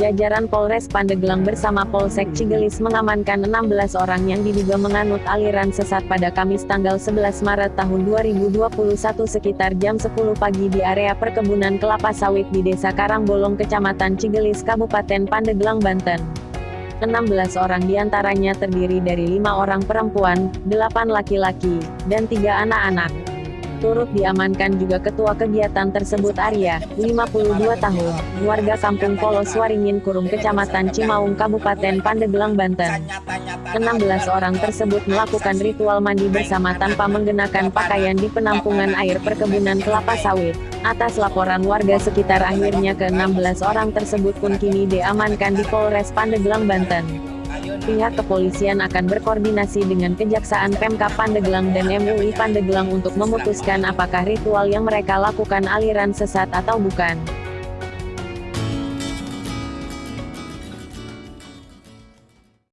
Jajaran Polres Pandeglang bersama Polsek Cigelis mengamankan 16 orang yang diduga menganut aliran sesat pada Kamis tanggal 11 Maret tahun 2021 sekitar jam 10 pagi di area perkebunan kelapa sawit di Desa Karangbolong Kecamatan Cigelis Kabupaten Pandeglang Banten. 16 orang di antaranya terdiri dari lima orang perempuan, 8 laki-laki, dan tiga anak-anak. Turut diamankan juga ketua kegiatan tersebut Arya, 52 tahun, warga kampung Polos Waringin Kurung Kecamatan Cimaung Kabupaten Pandeglang Banten. 16 orang tersebut melakukan ritual mandi bersama tanpa menggunakan pakaian di penampungan air perkebunan kelapa sawit. Atas laporan warga sekitar akhirnya ke-16 orang tersebut pun kini diamankan di Polres Pandeglang Banten. Pihak kepolisian akan berkoordinasi dengan Kejaksaan Pemkap Pandeglang dan MUI Pandeglang untuk memutuskan apakah ritual yang mereka lakukan aliran sesat atau bukan.